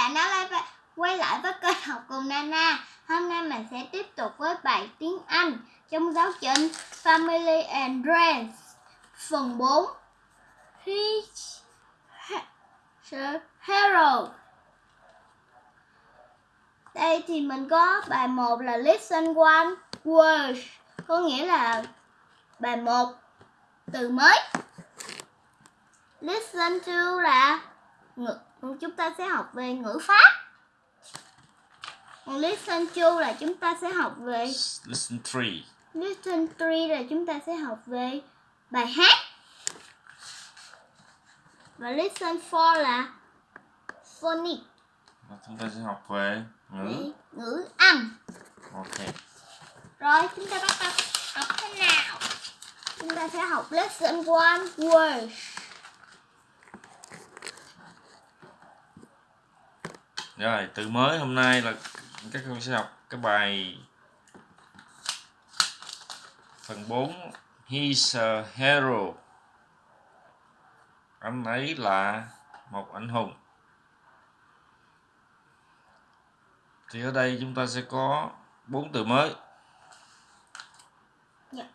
bạn đã lại quay lại với kênh học cùng Nana. Hôm nay mình sẽ tiếp tục với bài tiếng Anh trong giáo trình Family and Friends phần 4. He's hero. Đây thì mình có bài 1 là listen one word, có nghĩa là bài 1 từ mới. Listen to là ngược chúng ta sẽ học về ngữ pháp. Còn listen to là chúng ta sẽ học về listen three. Listen three là chúng ta sẽ học về bài hát. Và listen four là phonic. Và chúng ta sẽ học về ngữ. Ngữ âm. Ok. Rồi chúng ta bắt đầu học thế nào? Chúng ta sẽ học lesson one word Rồi, từ mới hôm nay là các con sẽ học cái bài phần 4 He's a hero. Anh ấy là một anh hùng. Thì ở đây chúng ta sẽ có bốn từ mới. Yeah.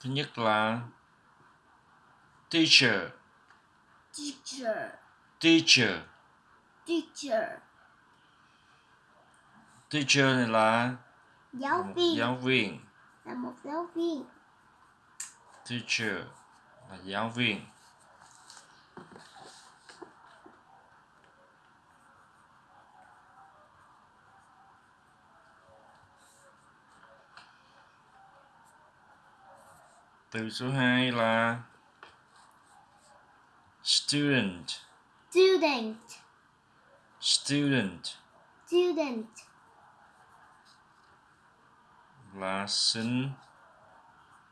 Thứ nhất là teacher. Teacher teacher. Teacher. Teacher này là giáo một viên. giáo viên. Là một giáo viên. Teacher là giáo viên. Từ số 2 là student student. Student. Student. Là sinh.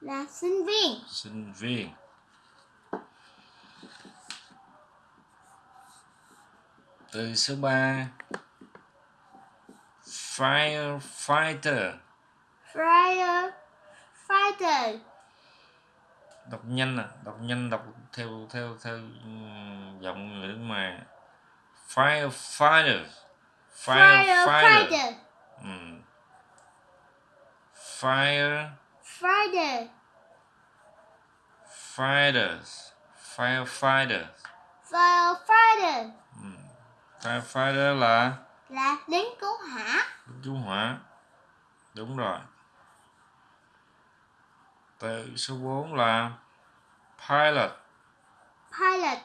Là sinh viên. Sinh viên. Từ số 3 firefighter. Fire fighter đọc nhanh à đọc nhanh đọc theo theo theo giọng người nước ngoài. Firefighter firefighter ừ. fire. Fighter. Fighters. Firefighter firefighter ừ. firefighter là? Là lính cứu hỏa. Cứu hỏa. Đúng rồi. Từ số 4 là pilot. Pilot.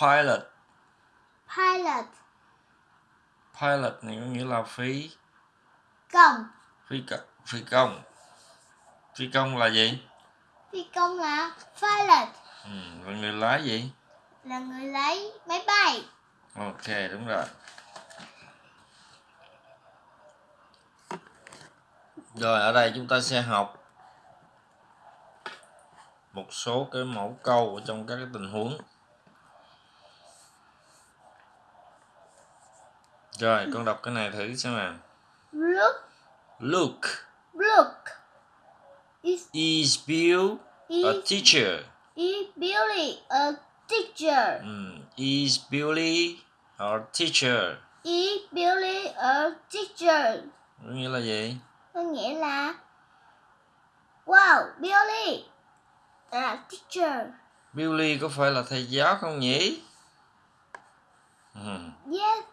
Pilot. Pilot. Pilot này có nghĩa là phi công. Phi công phi công. Phi công là gì? Phi công là pilot. Ừ, là người lái gì? Là người lái máy bay. Ok đúng rồi. Rồi ở đây chúng ta sẽ học một số cái mẫu câu ở trong các cái tình huống. Rồi con đọc cái này thử xem nào. Look. Look. Look. Is is Bill a is, teacher? Is Billy a teacher? Um, is Billy a teacher? Is Billy a teacher? Có nghĩa là gì? Có nghĩa là wow Billy là teacher Billy có phải là thầy giáo không nhỉ ừ. yes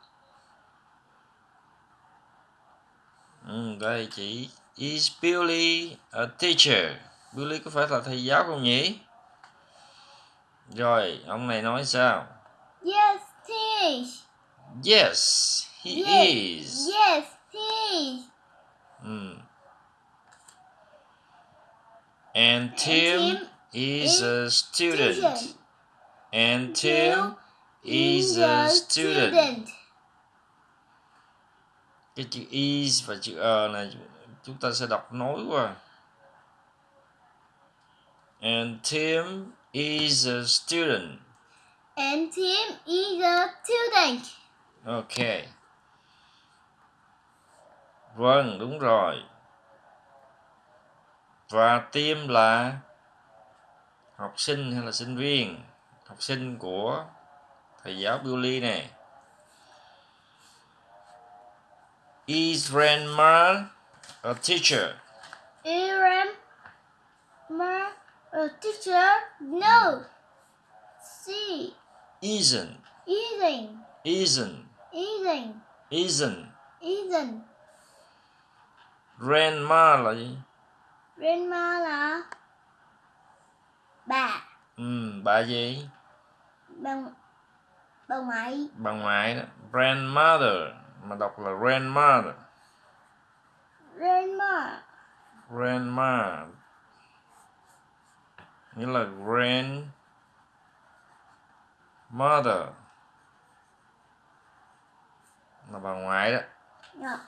Ừ, đây chỉ Is Billy a teacher? Billy có phải là thầy giáo không nhỉ? Rồi, ông này nói sao? yes is Yes, he yes, is. yes is Ừ. And Tim, Tim is a student. And Tim is a student. Cái chữ is và chữ er này chúng ta sẽ đọc nối qua. And Tim is a student. and Tim is a student Ok. Vâng, đúng rồi. Và Tim là học sinh hay là sinh viên học sinh của thầy giáo Billy nè Is grandma a teacher? Iram Ma a teacher? No. C. Isn't. Isn't. Isn't. Isn't. Isn't. Isn't. Grandma là gì? Grandma là bà. Ừ, bà gì? Bà bà ngoại. Bà ngoại đó. Grandmother. Mà đọc là grandmother. Grandma. Grandma. Nghĩa là grand mother là bà ngoại đó Yeah.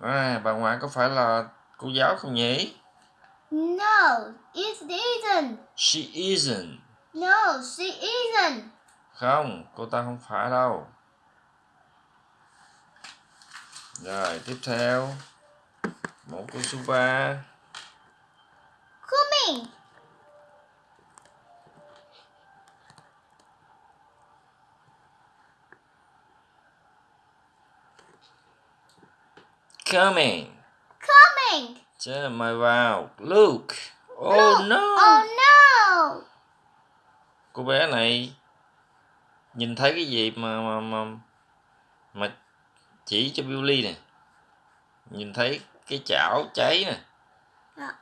à, bà ngoại có phải là cô giáo không nhỉ No, it isn't. she isn't No, she isn't. không cô ta không phải đâu rồi tiếp theo mẫu câu số 3 Coming. coming Coming. Chứ mời vào look oh Look. no Oh no. cô bé này nhìn thấy cái gì mà mà mà mà chỉ cho Billy nè nhìn thấy cái chảo cháy nè Dạ.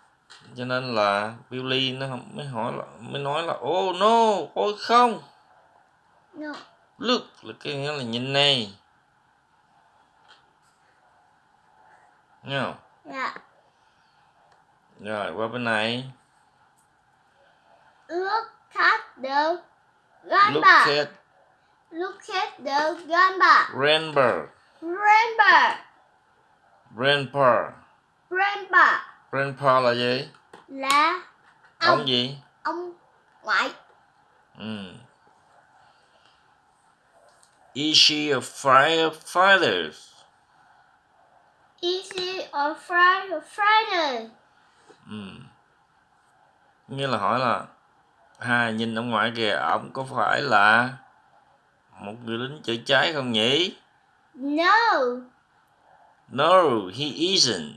cho nên là Billy nó mới hỏi là mới nói là oh no ôi không No. look là cái nghĩa là nhìn này Nghe không? Yeah. Rồi qua bên này Look at the look grandpa. at Look at the grandpa. grandpa Grandpa. grandpa Grandpa grandpa là gì là ông ông gì ông ngoại. ừ. is she a firefighter Is he a Friday? Ừ. nghĩa là hỏi là à nhìn ông ngoại kìa ông có phải là một người lính chữa cháy không nhỉ No. no he isn't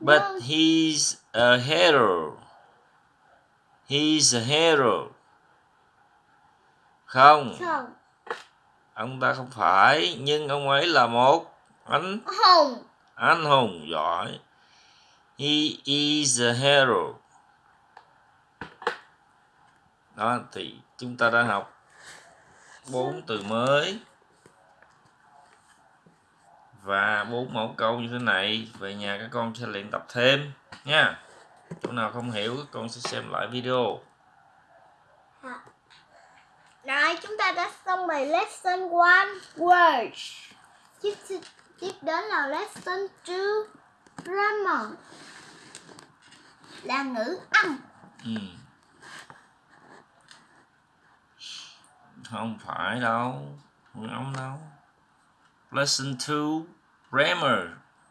but No. he's a hero he's a hero không Không. ông ta không phải nhưng ông ấy là một anh Hùng. anh hùng giỏi he is a hero. Đó, thì chúng ta đã học bốn từ mới. Và bốn mẫu câu như thế này, về nhà các con sẽ luyện tập thêm, nha. Chỗ nào không hiểu, các con sẽ xem lại video. Dạ. Rồi chúng ta đã xong bài lesson 1 words. Tiếp tiếp đến là lesson 2 grammar. Là ngữ âm. ừ. không phải đâu. Không ông đâu. Lesson 2 grammar.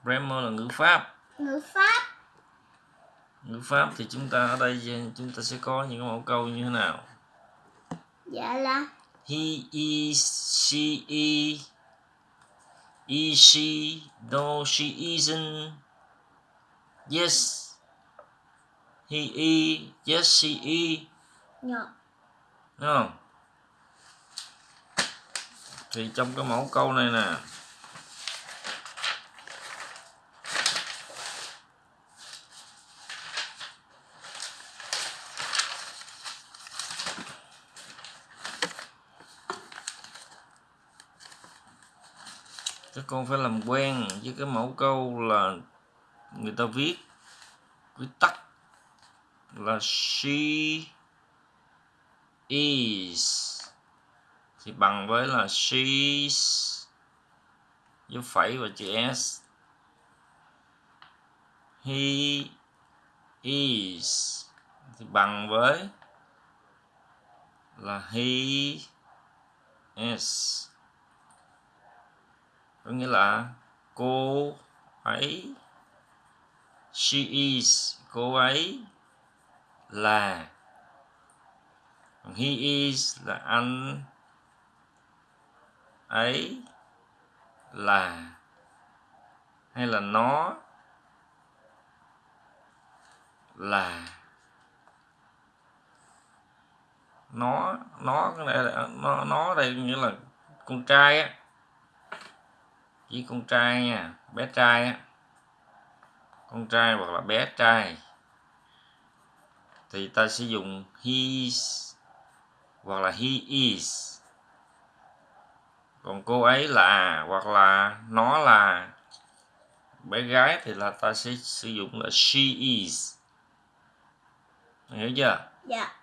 Grammar là ngữ pháp. Ngữ pháp. ngữ pháp thì chúng ta ở đây chúng ta sẽ có những mẫu câu như thế nào? Dạ là? He is she is is she no she isn't. Yes he is yes she is nhọ. Đúng không? Thì trong cái mẫu câu này nè. Các con phải làm quen với cái mẫu câu là người ta viết viết tắt là she is. Thì bằng với là she's dấu phẩy và chữ s. He is. Thì bằng với là he is. Có nghĩa là cô ấy. She is, cô ấy là he is là anh, ấy là hay là nó là nó nó cái này là, nó nó đây nghĩa là con trai á chỉ con trai nha, bé trai á, con trai hoặc là bé trai thì ta sẽ dùng his hoặc là he is. Còn cô ấy là hoặc là nó là bé gái thì là ta sẽ sử dụng là she is. Hiểu chưa? Dạ.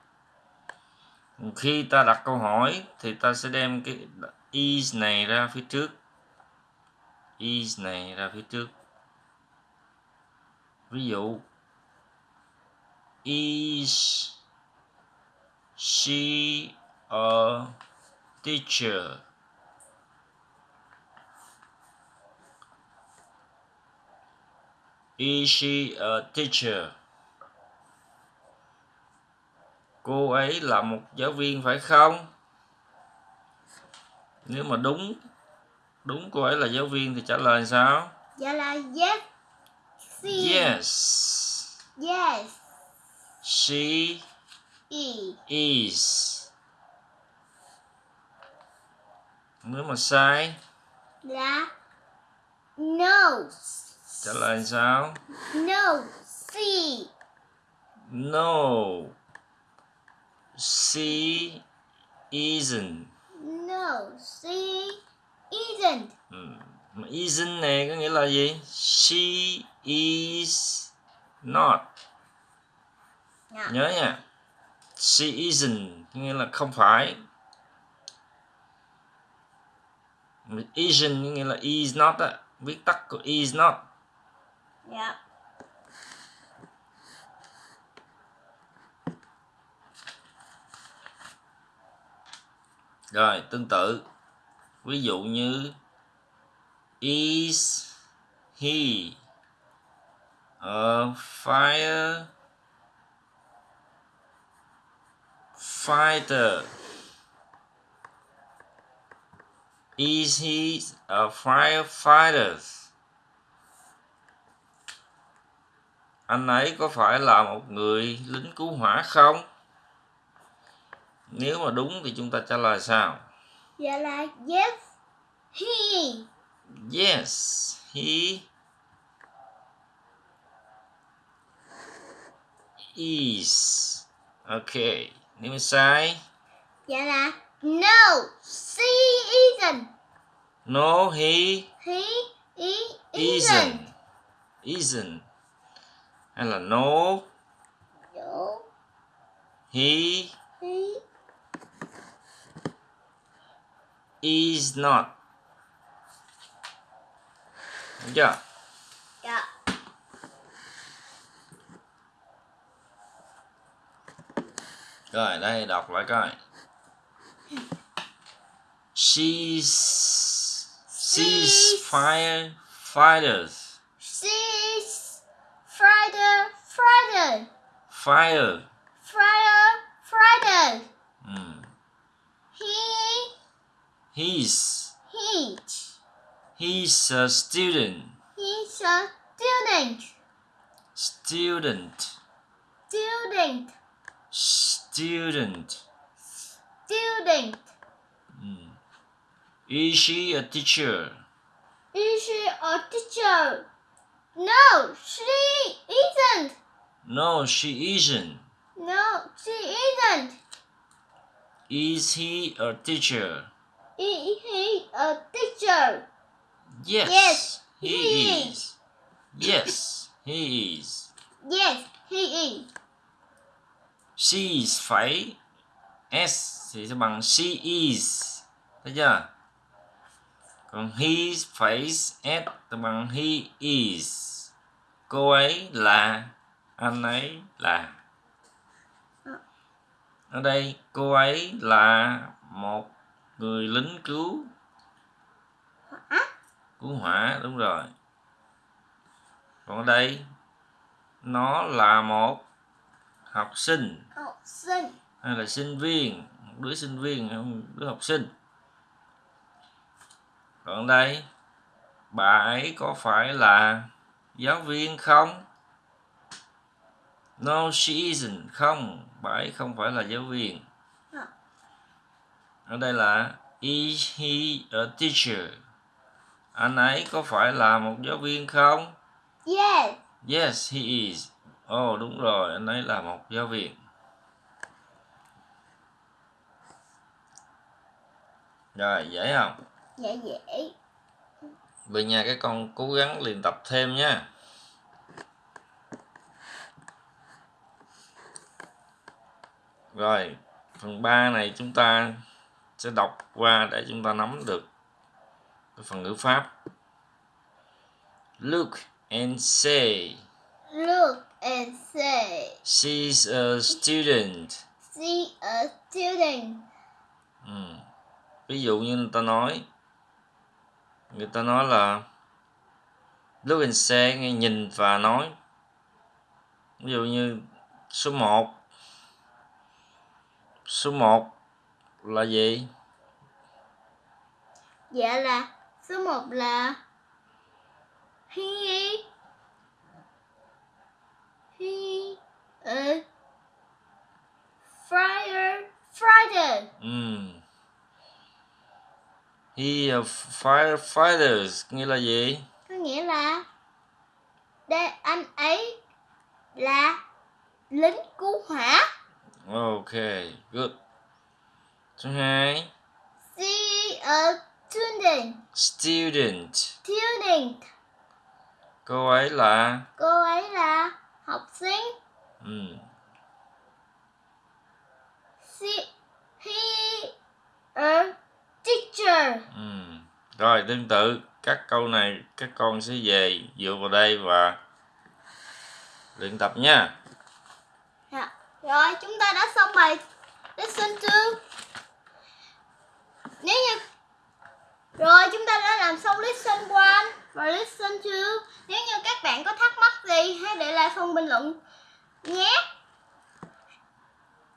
Khi ta đặt câu hỏi thì ta sẽ đem cái is này ra phía trước. Is này ra phía trước. Ví dụ is she a teacher? Is she a teacher? Cô ấy là một giáo viên phải không? Nếu mà đúng đúng cô ấy là giáo viên thì trả lời sao? Dạ là yes yes. Yes she e is. Nếu mà sai là no trả lời sao? No she. No. She isn't. No she isn't. Ừ. Mà isn't này có nghĩa là gì? She is not dạ. Nhớ nha. She isn't nghĩa là không phải. Isn't nghĩa là is not á. Viết tắt của is not. Dạ. Rồi tương tự. Ví dụ như is he a fire fighter. Is he a firefighter? Anh ấy có phải là một người lính cứu hỏa không? Nếu mà đúng thì chúng ta trả lời sao? Dạ là yes he. Yes, he. Is. Okay, nếu mà sai, dạ là no. She isn't no, he? He? He isn't. Isn't. Hay là no, no. He? He? Is not. Được chưa? dạ Rồi, đây đọc lại coi. She's she's firefighters. she's Friday Friday Fire. Friday Friday Mm. he He's he he's a student. he's a student Student. student Student. student Mm. Is she a teacher? is she a teacher no she isn't No, she isn't. no she isn't Is he a teacher? is he a teacher Yes. Yes, he, he is. Yes, he is. yes he is She is phải S thì sẽ bằng she is. Thấy chưa? Còn he phải S thì bằng he is. Cô ấy là, anh ấy là. Ở đây cô ấy là một người lính cứu cứu hỏa đúng rồi. Còn ở đây nó là một học sinh. Học sinh. Hay là sinh viên một đứa sinh viên hay một đứa học sinh. Còn đây bà ấy có phải là giáo viên không? No she isn't không? Bà ấy không phải là giáo viên. Ờ. ở đây là is he a teacher? Anh ấy có phải là một giáo viên không? Yes. Yes he is ồ oh, đúng rồi anh ấy là một giáo viên. Rồi dễ không? Dễ dễ. Về nhà các con cố gắng luyện tập thêm nha. Rồi phần 3 này chúng ta sẽ đọc qua để chúng ta nắm được cái phần ngữ pháp. Look and say look and say she's a student. see a student. Ừ. ví dụ như người ta nói người ta nói là look and say nghe nhìn và nói. Ví dụ như số 1 số 1 là gì? Dạ là số 1 là he he a Friday Friday. Ừ. he a firefighters nghĩa là gì? Có nghĩa là đây anh ấy là lính cứu hỏa. Ok good. Số 2 see a student. Student. Student. Cô ấy là? Cô ấy là học sinh ừ. see he a teacher Ừ. Rồi tương tự các câu này các con sẽ về dựa vào đây và luyện tập nha. Dạ. Rồi chúng ta đã xong bài lesson 2 Nếu như rồi, chúng ta đã làm xong lesson 1 và lesson 2 Nếu như các bạn có thắc mắc gì, hãy để lại phần bình luận nhé.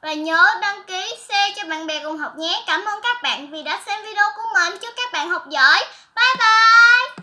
Và nhớ đăng ký share cho bạn bè cùng học nhé. Cảm ơn các bạn vì đã xem video của mình. Chúc các bạn học giỏi. Bye bye!